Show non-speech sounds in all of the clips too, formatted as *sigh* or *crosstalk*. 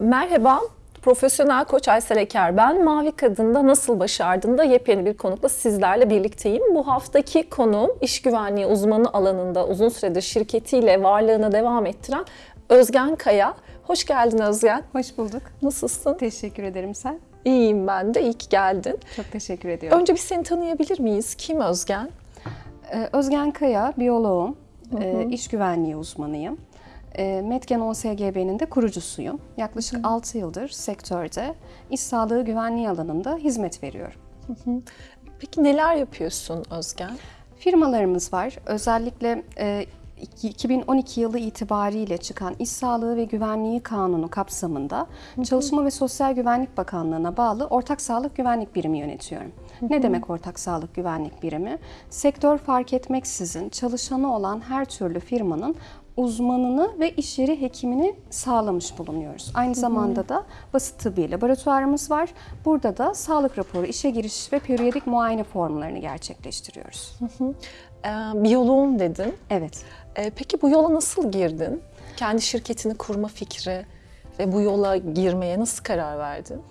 Merhaba, profesyonel koç Aysel Eker ben. Mavi Kadın'da Nasıl Başardın da yepyeni bir konukla sizlerle birlikteyim. Bu haftaki konuğum iş güvenliği uzmanı alanında uzun süredir şirketiyle varlığını devam ettiren Özgen Kaya. Hoş geldin Özgen. Hoş bulduk. Nasılsın? Teşekkür ederim sen. İyiyim ben de. İyi ki geldin. Çok teşekkür ediyorum. Önce bir seni tanıyabilir miyiz? Kim Özgen? Ee, Özgen Kaya, biyoloğum, ee, iş güvenliği uzmanıyım. Ee, Metgen OSGB'nin de kurucusuyum. Yaklaşık 6 yıldır sektörde iş sağlığı güvenliği alanında hizmet veriyorum. Peki neler yapıyorsun Özgen? Firmalarımız var. Özellikle e, 2012 yılı itibariyle çıkan İş Sağlığı ve Güvenliği Kanunu kapsamında Çalışma ve Sosyal Güvenlik Bakanlığı'na bağlı Ortak Sağlık Güvenlik Birimi yönetiyorum. Ne demek Ortak Sağlık Güvenlik Birimi? Sektör fark etmeksizin çalışanı olan her türlü firmanın uzmanını ve iş yeri hekimini sağlamış bulunuyoruz. Aynı zamanda da basit tıbbi laboratuvarımız var. Burada da sağlık raporu, işe giriş ve periyodik muayene formlarını gerçekleştiriyoruz. Ee, biyoloğum dedin. Evet. Ee, peki bu yola nasıl girdin? Kendi şirketini kurma fikri ve bu yola girmeye nasıl karar verdin?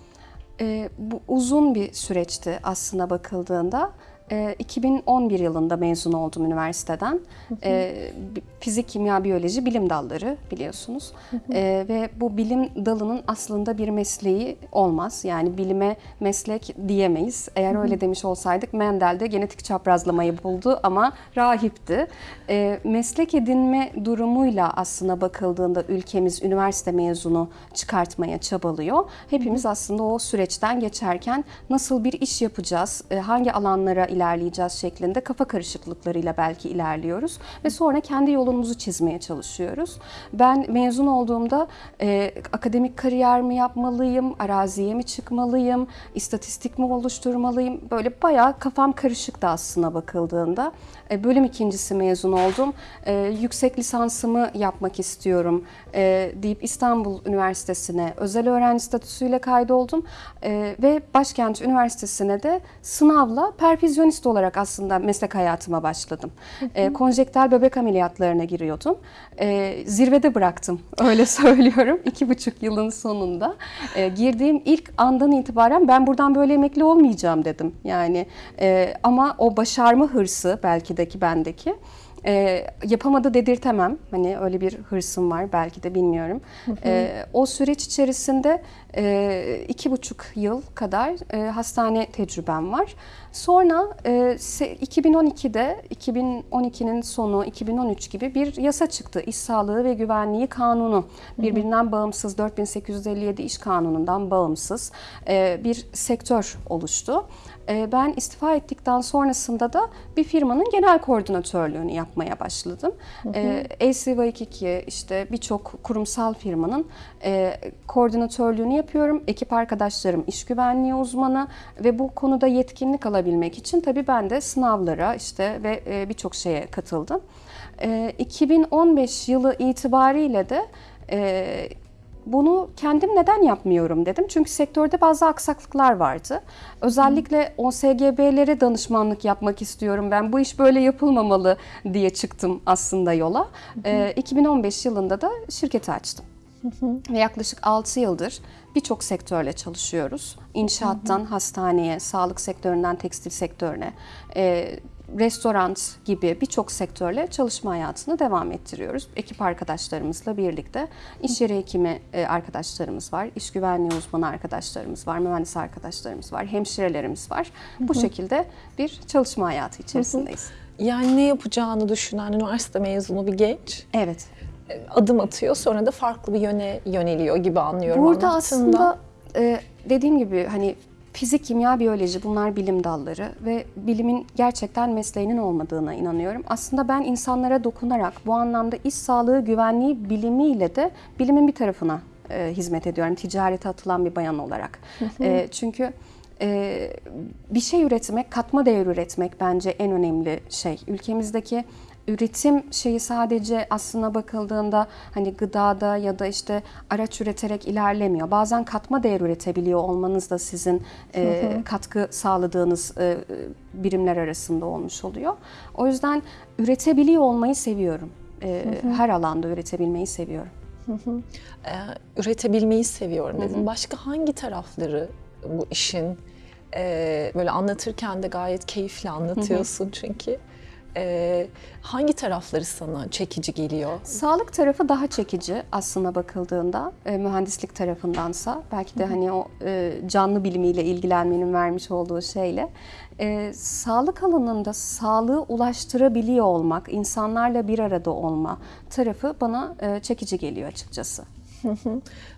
Ee, bu uzun bir süreçti aslına bakıldığında. Ee, 2011 yılında mezun oldum üniversiteden. Ee, bi- fizik, kimya, biyoloji bilim dalları biliyorsunuz. Ee, ve bu bilim dalının aslında bir mesleği olmaz. Yani bilime meslek diyemeyiz. Eğer öyle demiş olsaydık Mendel de genetik çaprazlamayı buldu ama rahipti. Ee, meslek edinme durumuyla aslına bakıldığında ülkemiz üniversite mezunu çıkartmaya çabalıyor. Hepimiz aslında o süreçten geçerken nasıl bir iş yapacağız, e, hangi alanlara ilerleyeceğiz şeklinde kafa karışıklıklarıyla belki ilerliyoruz ve sonra kendi yolumuzu çizmeye çalışıyoruz. Ben mezun olduğumda e, akademik kariyer mi yapmalıyım, araziye mi çıkmalıyım, istatistik mi oluşturmalıyım? Böyle bayağı kafam karışıktı aslına bakıldığında. E, bölüm ikincisi mezun oldum. E, yüksek lisansımı yapmak istiyorum e, deyip İstanbul Üniversitesi'ne özel öğrenci statüsüyle kaydoldum. E, ve Başkent Üniversitesi'ne de sınavla perfüzyonist olarak aslında meslek hayatıma başladım. E, konjektal bebek ameliyatlarına giriyordum. E, zirvede bıraktım *laughs* öyle söylüyorum iki buçuk yılın sonunda. E, girdiğim ilk andan itibaren ben buradan böyle emekli olmayacağım dedim. Yani e, ama o başarma hırsı belki de ki bendeki e, yapamadı dedirtemem. Hani öyle bir hırsım var belki de bilmiyorum. E, o süreç içerisinde e, iki buçuk yıl kadar e, hastane tecrübem var. Sonra e, se- 2012'de 2012'nin sonu 2013 gibi bir yasa çıktı. İş Sağlığı ve Güvenliği Kanunu. Birbirinden bağımsız 4857 İş Kanunu'ndan bağımsız e, bir sektör oluştu. E, Ben istifa ettikten sonrasında da bir firmanın genel koordinatörlüğünü yapmaya başladım. E, LCV2 işte birçok kurumsal firmanın e, koordinatörlüğünü yapıyorum. Ekip arkadaşlarım iş güvenliği uzmanı ve bu konuda yetkinlik alabilmek için tabii ben de sınavlara işte ve e, birçok şeye katıldım. E, 2015 yılı itibariyle de e, bunu kendim neden yapmıyorum dedim. Çünkü sektörde bazı aksaklıklar vardı. Özellikle OSGB'lere danışmanlık yapmak istiyorum. Ben bu iş böyle yapılmamalı diye çıktım aslında yola. Ee, 2015 yılında da şirketi açtım. Ve yaklaşık 6 yıldır birçok sektörle çalışıyoruz. İnşaattan hastaneye, sağlık sektöründen tekstil sektörüne, e, restoran gibi birçok sektörle çalışma hayatını devam ettiriyoruz. Ekip arkadaşlarımızla birlikte iş yeri hekimi e, arkadaşlarımız var, iş güvenliği uzmanı arkadaşlarımız var, mühendis arkadaşlarımız var, hemşirelerimiz var. Bu şekilde bir çalışma hayatı içerisindeyiz. Yani ne yapacağını düşünen üniversite mezunu bir genç Evet. Adım atıyor sonra da farklı bir yöne yöneliyor gibi anlıyorum Burada aslında e, dediğim gibi hani fizik, kimya, biyoloji bunlar bilim dalları ve bilimin gerçekten mesleğinin olmadığına inanıyorum. Aslında ben insanlara dokunarak bu anlamda iş sağlığı güvenliği bilimiyle de bilimin bir tarafına e, hizmet ediyorum. Ticarete atılan bir bayan olarak. E, çünkü e, bir şey üretmek, katma değer üretmek bence en önemli şey. Ülkemizdeki üretim şeyi sadece aslına bakıldığında hani gıdada ya da işte araç üreterek ilerlemiyor. Bazen katma değer üretebiliyor olmanız da sizin e, katkı sağladığınız e, birimler arasında olmuş oluyor. O yüzden üretebiliyor olmayı seviyorum. E, her alanda üretebilmeyi seviyorum. Ee, üretebilmeyi seviyorum dedin. Başka hangi tarafları bu işin e, böyle anlatırken de gayet keyifli anlatıyorsun çünkü. Ee, hangi tarafları sana çekici geliyor? Sağlık tarafı daha çekici aslında bakıldığında e, mühendislik tarafındansa belki de hani o e, canlı bilimiyle ilgilenmenin vermiş olduğu şeyle e, sağlık alanında sağlığı ulaştırabiliyor olmak, insanlarla bir arada olma tarafı bana e, çekici geliyor açıkçası.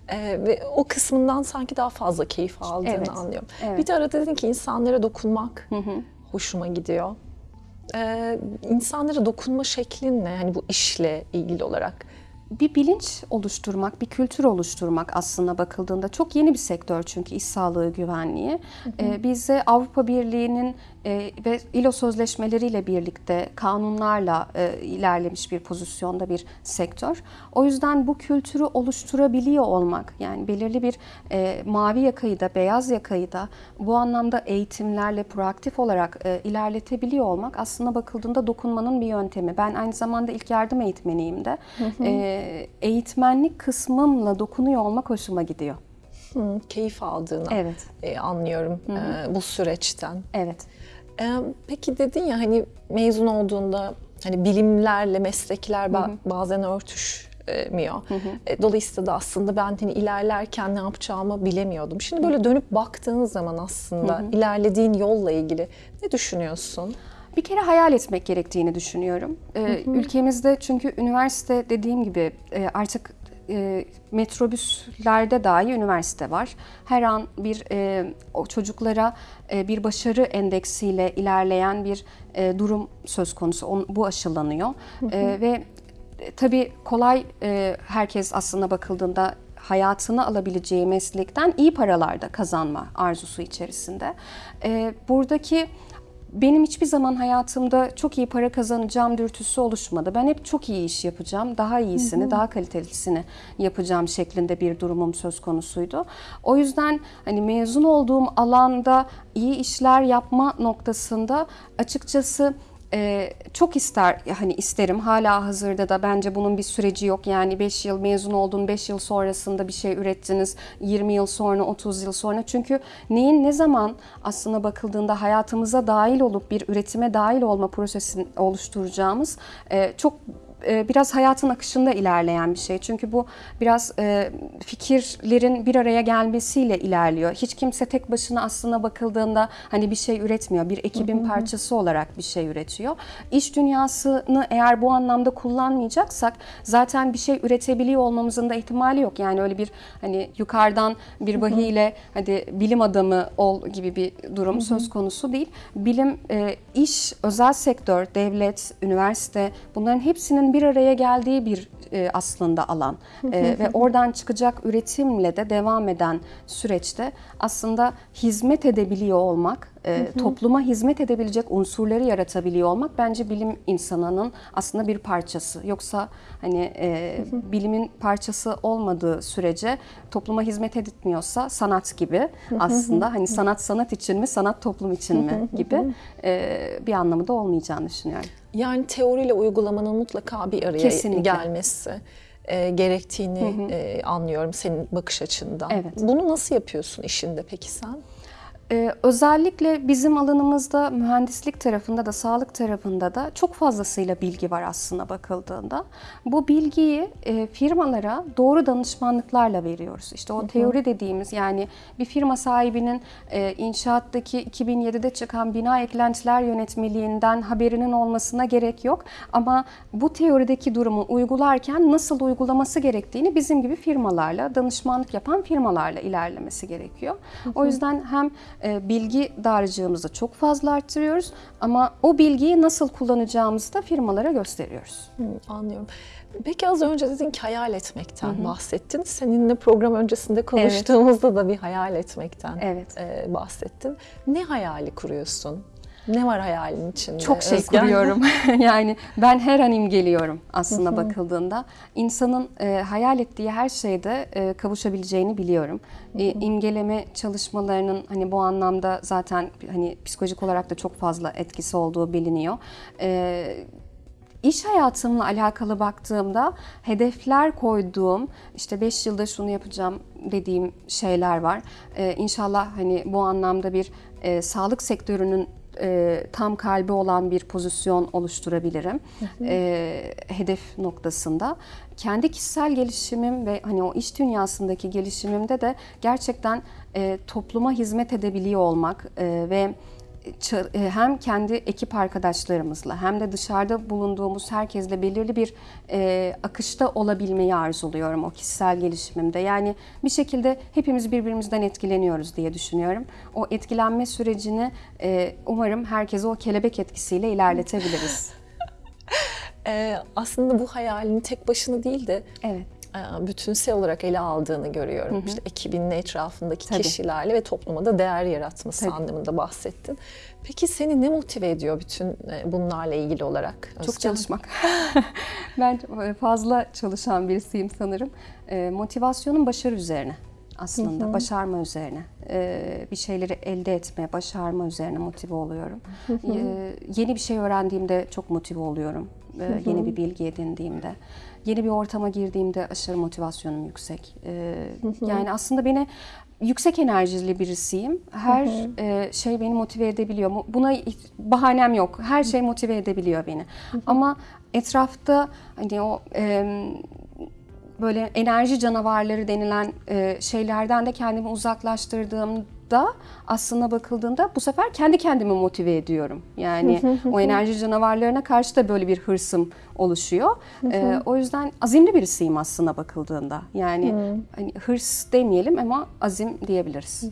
Ee, ve o kısmından sanki daha fazla keyif aldığını Evet, anlıyorum. evet. Bir de arada dedin ki insanlara dokunmak hoşuma gidiyor. Ee, insanlara dokunma şeklin ne? Hani bu işle ilgili olarak. bir bilinç oluşturmak, bir kültür oluşturmak aslında bakıldığında çok yeni bir sektör çünkü iş sağlığı güvenliği. Ee, bizde Avrupa Birliği'nin e, ve ILO sözleşmeleriyle birlikte kanunlarla e, ilerlemiş bir pozisyonda bir sektör. O yüzden bu kültürü oluşturabiliyor olmak yani belirli bir e, mavi yakayı da beyaz yakayı da bu anlamda eğitimlerle proaktif olarak e, ilerletebiliyor olmak aslında bakıldığında dokunmanın bir yöntemi. Ben aynı zamanda ilk yardım eğitmeniyim de. E, eğitmenlik kısmımla dokunuyor olmak hoşuma gidiyor. Hı, keyif aldığını Evet. e, anlıyorum e, bu süreçten. Evet. E, peki dedin ya hani mezun olduğunda hani bilimlerle meslekler ba- bazen örtüşmüyor. E, dolayısıyla da aslında ben hani ilerlerken ne yapacağımı bilemiyordum. Şimdi böyle dönüp baktığın zaman aslında ilerlediğin yolla ilgili ne düşünüyorsun? Bir kere hayal etmek gerektiğini düşünüyorum. Ee, ülkemizde çünkü üniversite dediğim gibi e, artık e, metrobüslerde dahi üniversite var. Her an bir e, o çocuklara e, bir başarı endeksiyle ilerleyen bir e, durum söz konusu. On- bu aşılanıyor E, ve e, tabii kolay e, herkes aslında bakıldığında hayatını alabileceği meslekten iyi paralar da kazanma arzusu içerisinde. E, buradaki benim hiçbir zaman hayatımda çok iyi para kazanacağım dürtüsü oluşmadı. Ben hep çok iyi iş yapacağım, daha iyisini, daha kalitelisini yapacağım şeklinde bir durumum söz konusuydu. O yüzden hani mezun olduğum alanda iyi işler yapma noktasında açıkçası ee, çok ister hani isterim. Hala hazırda da bence bunun bir süreci yok. Yani 5 yıl mezun oldun 5 yıl sonrasında bir şey ürettiniz. 20 yıl sonra 30 yıl sonra. Çünkü neyin ne zaman aslına bakıldığında hayatımıza dahil olup bir üretime dahil olma prosesini oluşturacağımız e, çok e, biraz hayatın akışında ilerleyen bir şey. Çünkü bu biraz e, fikirlerin bir araya gelmesiyle ilerliyor. Hiç kimse tek başına aslına bakıldığında hani bir şey üretmiyor. Bir ekibin parçası olarak bir şey üretiyor. İş dünyasını eğer bu anlamda kullanmayacaksak zaten bir şey üretebiliyor olmamızın da ihtimali yok. Yani öyle bir hani yukarıdan bir vahiyle hadi bilim adamı ol gibi bir durum söz konusu değil. Bilim, e, iş, özel sektör, devlet, üniversite bunların hepsinin bir araya geldiği bir e, aslında alan. E, ve oradan çıkacak üretimle de devam eden süreçte aslında hizmet edebiliyor olmak, e, topluma hizmet edebilecek unsurları yaratabiliyor olmak bence bilim insanının aslında bir parçası. Yoksa hani e, bilimin parçası olmadığı sürece topluma hizmet etmiyorsa sanat gibi aslında hani sanat sanat için mi, sanat toplum için mi gibi e, bir anlamı da olmayacağını düşünüyorum. Yani teoriyle uygulamanın mutlaka bir araya Kesinlikle. gelmesi e, gerektiğini e, anlıyorum senin bakış açından. Evet. Bunu nasıl yapıyorsun işinde peki sen? Ee, özellikle bizim alanımızda mühendislik tarafında da sağlık tarafında da çok fazlasıyla bilgi var aslında bakıldığında. Bu bilgiyi e, firmalara doğru danışmanlıklarla veriyoruz. İşte o teori dediğimiz yani bir firma sahibinin e, inşaattaki 2007'de çıkan bina eklentiler yönetmeliğinden haberinin olmasına gerek yok. Ama bu teorideki durumu uygularken nasıl uygulaması gerektiğini bizim gibi firmalarla, danışmanlık yapan firmalarla ilerlemesi gerekiyor. O yüzden hem bilgi dağarcığımızı çok fazla arttırıyoruz ama o bilgiyi nasıl kullanacağımızı da firmalara gösteriyoruz. Hı, anlıyorum. Peki az önce dedin ki hayal etmekten bahsettin. Seninle program öncesinde konuştuğumuzda da bir hayal etmekten Evet. e, bahsettin. Ne hayali kuruyorsun? Ne var hayalin içinde? Çok şey Özgen? kuruyorum. *laughs* *laughs* yani ben her an imgeliyorum aslında bakıldığında. İnsanın e, hayal ettiği her şeyde e, kavuşabileceğini biliyorum. E, imgeleme çalışmalarının hani bu anlamda zaten hani psikolojik olarak da çok fazla etkisi olduğu biliniyor. E, iş hayatımla alakalı baktığımda hedefler koyduğum, işte 5 yılda şunu yapacağım dediğim şeyler var. Ee, inşallah hani bu anlamda bir e, sağlık sektörünün e, tam kalbi olan bir pozisyon oluşturabilirim e, hedef noktasında. Kendi kişisel gelişimim ve hani o iş dünyasındaki gelişimimde de gerçekten e, topluma hizmet edebiliyor olmak e, ve hem kendi ekip arkadaşlarımızla hem de dışarıda bulunduğumuz herkesle belirli bir e, akışta olabilmeyi arzuluyorum o kişisel gelişimimde. Yani bir şekilde hepimiz birbirimizden etkileniyoruz diye düşünüyorum. O etkilenme sürecini e, umarım herkese o kelebek etkisiyle ilerletebiliriz. Ee, *laughs* aslında bu hayalini tek başına değil de Evet. E, bütünsel olarak ele aldığını görüyorum. İşte ekibinin etrafındaki Tabii. kişilerle ve topluma da değer yaratması Tabii. anlamında bahsettin. Peki seni ne motive ediyor bütün e, bunlarla ilgili olarak? Çok Özcan? çalışmak. *laughs* ben fazla çalışan birisiyim sanırım. Ee, motivasyonun başarı üzerine aslında, başarma üzerine. Bir şeyleri elde etme, başarma üzerine motive oluyorum. Ee, yeni bir şey öğrendiğimde çok motive oluyorum. Ee, yeni bir bilgi edindiğimde. Yeni bir ortama girdiğimde aşırı motivasyonum yüksek. Ee, yani aslında beni yüksek enerjili birisiyim. Her e, şey beni motive edebiliyor. Buna bahanem yok. Her şey motive edebiliyor beni. Ama etrafta hani o e, böyle enerji canavarları denilen e, şeylerden de kendimi uzaklaştırdığımda aslında bakıldığında bu sefer kendi kendimi motive ediyorum. Yani o enerji canavarlarına karşı da böyle bir hırsım oluşuyor. E, o yüzden azimli birisiyim aslında bakıldığında. Yani hani hırs demeyelim ama azim diyebiliriz.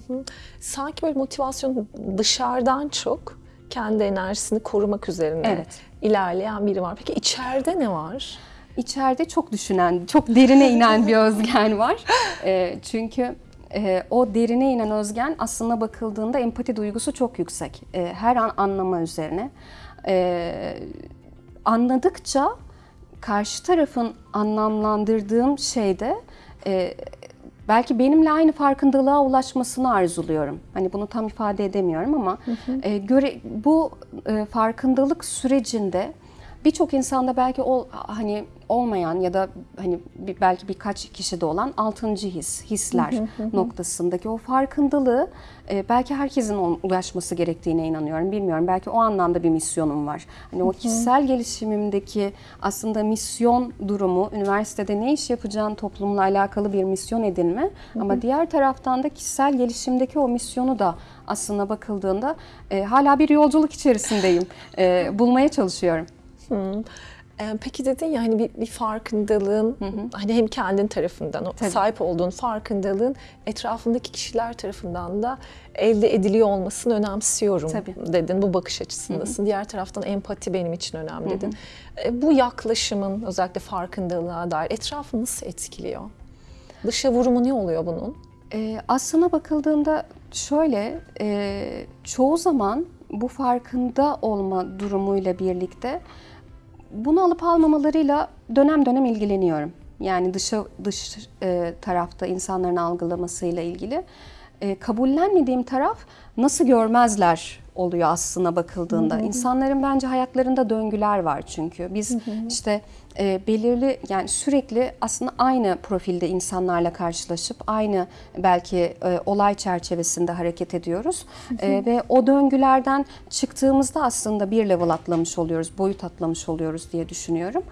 Sanki böyle motivasyon dışarıdan çok kendi enerjisini korumak üzerine Evet. ilerleyen biri var. Peki içeride ne var? İçeride çok düşünen, çok derine inen bir *laughs* Özgen var. E, çünkü e, o derine inen Özgen aslında bakıldığında empati duygusu çok yüksek. E, her an anlama üzerine. E, anladıkça karşı tarafın anlamlandırdığım şeyde e, belki benimle aynı farkındalığa ulaşmasını arzuluyorum. Hani bunu tam ifade edemiyorum ama e, göre bu e, farkındalık sürecinde birçok insanda belki ol, hani olmayan ya da hani belki birkaç kişide olan altıncı his, hisler noktasındaki o farkındalığı e, belki herkesin ulaşması gerektiğine inanıyorum. Bilmiyorum belki o anlamda bir misyonum var. Hani o kişisel gelişimimdeki aslında misyon durumu, üniversitede ne iş yapacağın toplumla alakalı bir misyon edinme ama diğer taraftan da kişisel gelişimdeki o misyonu da aslında bakıldığında e, hala bir yolculuk içerisindeyim. E, bulmaya çalışıyorum. Hı. Ee, Peki dedin ya hani bir, bir farkındalığın hani hem kendin tarafından o Tabii. sahip olduğun farkındalığın etrafındaki kişiler tarafından da elde ediliyor olmasını önemsiyorum Tabii. dedin. Bu bakış açısındasın. Diğer taraftan empati benim için önemli dedin. E, Bu yaklaşımın özellikle farkındalığa dair etrafı nasıl etkiliyor? Dışa vurumu ne oluyor bunun? Ee, aslına bakıldığında şöyle, e, çoğu zaman bu farkında olma durumuyla birlikte bunu alıp almamalarıyla dönem dönem ilgileniyorum. Yani dışa, dış e, tarafta insanların algılamasıyla ilgili. E, kabullenmediğim taraf nasıl görmezler oluyor aslına bakıldığında. İnsanların bence hayatlarında döngüler var çünkü. Biz işte e, belirli yani sürekli aslında aynı profilde insanlarla karşılaşıp aynı belki e, olay çerçevesinde hareket ediyoruz. E, ve o döngülerden çıktığımızda aslında bir level atlamış oluyoruz, boyut atlamış oluyoruz diye düşünüyorum.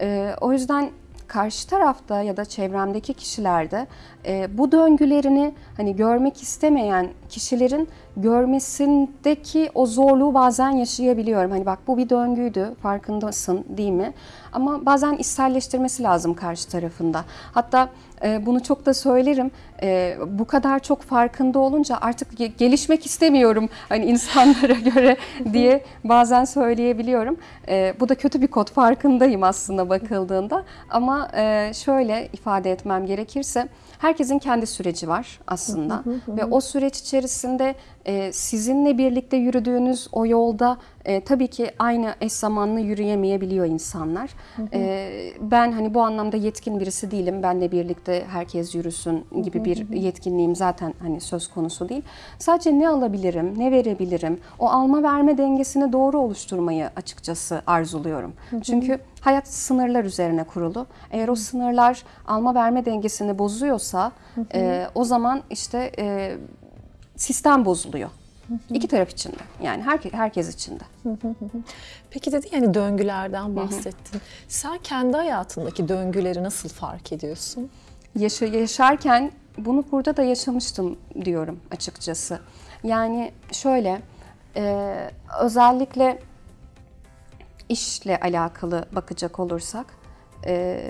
E, o yüzden karşı tarafta ya da çevremdeki kişilerde e, bu döngülerini hani görmek istemeyen kişilerin görmesindeki o zorluğu bazen yaşayabiliyorum. Hani bak bu bir döngüydü farkındasın değil mi? Ama bazen içselleştirmesi lazım karşı tarafında. Hatta e, bunu çok da söylerim. E, bu kadar çok farkında olunca artık ge- gelişmek istemiyorum hani insanlara *laughs* göre diye bazen söyleyebiliyorum. E, bu da kötü bir kod farkındayım aslında bakıldığında. Ama e, şöyle ifade etmem gerekirse herkesin kendi süreci var aslında ve o süreç içerisinde sizinle birlikte yürüdüğünüz o yolda e, tabii ki aynı eş zamanlı yürüyemeyebiliyor insanlar. E, ben hani bu anlamda yetkin birisi değilim. Benle birlikte herkes yürüsün gibi bir yetkinliğim zaten hani söz konusu değil. Sadece ne alabilirim, ne verebilirim? O alma verme dengesini doğru oluşturmayı açıkçası arzuluyorum. Çünkü hayat sınırlar üzerine kurulu. Eğer o sınırlar alma verme dengesini bozuyorsa e, o zaman işte e, sistem bozuluyor. İki taraf için de. Yani herke, herkes için de. Peki dedi yani döngülerden bahsettin. Sen kendi hayatındaki döngüleri nasıl fark ediyorsun? Yaşa, yaşarken bunu burada da yaşamıştım diyorum açıkçası. Yani şöyle e, özellikle işle alakalı bakacak olursak e,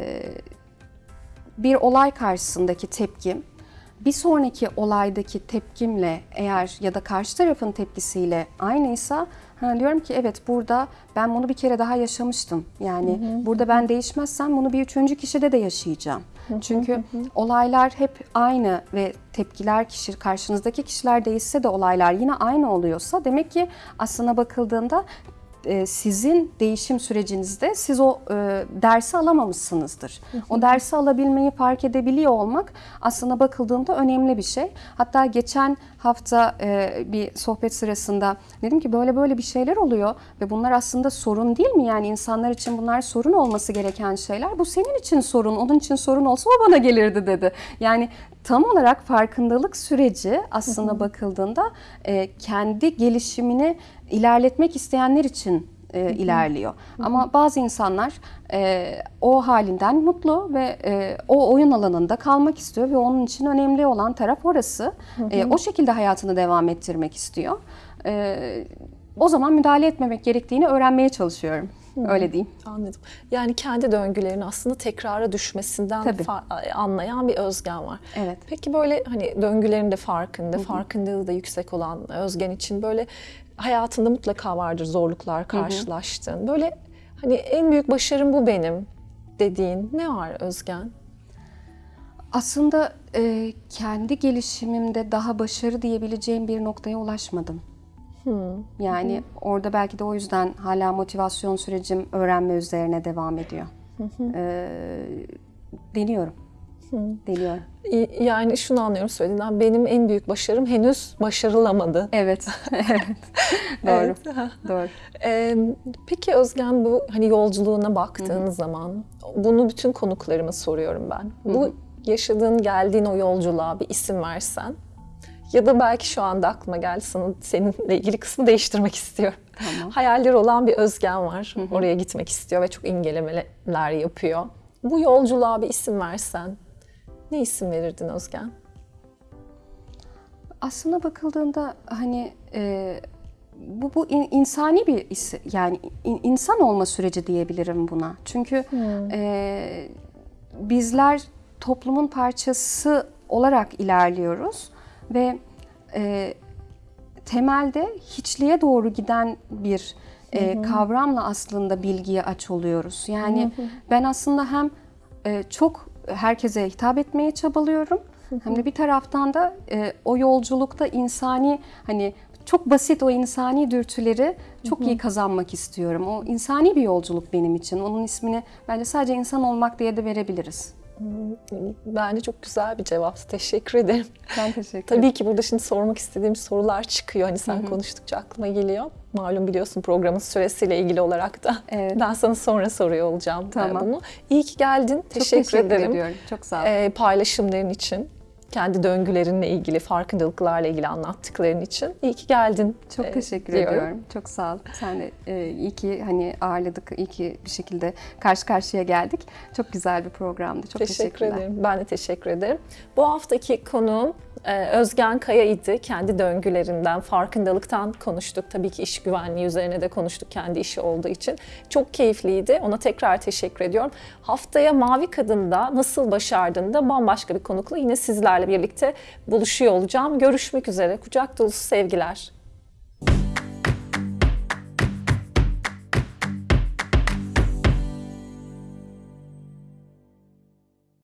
bir olay karşısındaki tepkim bir sonraki olaydaki tepkimle eğer ya da karşı tarafın tepkisiyle aynıysa ha, diyorum ki evet burada ben bunu bir kere daha yaşamıştım. Yani burada ben değişmezsem bunu bir üçüncü kişide de yaşayacağım. Çünkü olaylar hep aynı ve tepkiler kişi karşınızdaki kişiler değişse de olaylar yine aynı oluyorsa demek ki aslına bakıldığında e, sizin değişim sürecinizde siz o e, dersi alamamışsınızdır. O dersi alabilmeyi fark edebiliyor olmak aslına bakıldığında önemli bir şey. Hatta geçen hafta e, bir sohbet sırasında dedim ki böyle böyle bir şeyler oluyor ve bunlar aslında sorun değil mi? Yani insanlar için bunlar sorun olması gereken şeyler. Bu senin için sorun, onun için sorun olsa o bana gelirdi dedi. Yani tam olarak farkındalık süreci aslında bakıldığında e, kendi gelişimini ilerletmek isteyenler için e, ilerliyor. Ama bazı insanlar e, o halinden mutlu ve e, o oyun alanında kalmak istiyor ve onun için önemli olan taraf orası. E, o şekilde hayatını devam ettirmek istiyor. E, o zaman müdahale etmemek gerektiğini öğrenmeye çalışıyorum. Öyle diyeyim. Anladım. Yani kendi döngülerini aslında tekrara düşmesinden anlayan bir Özgen var. Evet. Peki böyle hani döngülerin de farkında, farkındalığı da yüksek olan Özgen için böyle hayatında mutlaka vardır zorluklar karşılaştığın. Böyle hani en büyük başarım bu benim dediğin ne var Özgen? Aslında e, kendi gelişimimde daha başarı diyebileceğim bir noktaya ulaşmadım. Yani orada belki de o yüzden hala motivasyon sürecim öğrenme üzerine devam ediyor. E, deniyorum. Deniyorum. Y- Yani şunu anlıyorum söylediğinden benim en büyük başarım henüz başarılamadı. Evet. *laughs* evet. Doğru. Evet. *laughs* Doğru. Ee, peki Özgen bu hani yolculuğuna baktığın zaman bunu bütün konuklarıma soruyorum ben. Bu yaşadığın geldiğin o yolculuğa bir isim versen ya da belki şu anda aklıma geldi sana seninle ilgili kısmı değiştirmek istiyorum. Tamam. Hayalleri olan bir Özgen var. Oraya gitmek istiyor ve çok imgelemeler yapıyor. Bu yolculuğa bir isim versen ne isim verirdin Özgen? Aslına bakıldığında hani e, bu bu in- insani bir isi, yani in- insan olma süreci diyebilirim buna. Çünkü e, bizler toplumun parçası olarak ilerliyoruz ve e, temelde hiçliğe doğru giden bir e, kavramla aslında bilgiye aç oluyoruz. Yani ben aslında hem e, çok herkese hitap etmeye çabalıyorum hem de bir taraftan da e, o yolculukta insani hani çok basit o insani dürtüleri çok iyi kazanmak istiyorum. O insani bir yolculuk benim için. Onun ismini bence sadece insan olmak diye de verebiliriz. Bence çok güzel bir cevap. Teşekkür ederim. Ben teşekkür *laughs* Tabii ki burada şimdi sormak istediğim sorular çıkıyor. Hani sen konuştukça aklıma geliyor. Malum biliyorsun programın süresiyle ilgili olarak da. Evet. Ben sana sonra soruyor olacağım e, Tamam. bunu. İyi ki geldin. Çok Teşekkür, ederim. ediyorum. Çok sağ ol. E, paylaşımların için. Kendi döngülerinle ilgili, farkındalıklarla ilgili anlattıkların için. İyi ki geldin. Çok e, teşekkür diyorum. ediyorum. Çok sağ ol. Sen de e, iyi ki hani ağırladık, iyi ki bir şekilde karşı karşıya geldik. Çok güzel bir programdı. Çok Teşekkür teşekkürler. ederim. Ben de teşekkür ederim. Bu haftaki konuğum e, Özgen Kaya idi. Kendi döngülerinden, farkındalıktan konuştuk. Tabii ki iş güvenliği üzerine de konuştuk kendi işi olduğu için. Çok keyifliydi. Ona tekrar teşekkür ediyorum. Haftaya Mavi Kadın'da nasıl başardığında bambaşka bir konukla yine sizlerle birlikte buluşuyor olacağım. Görüşmek üzere. Kucak dolusu sevgiler.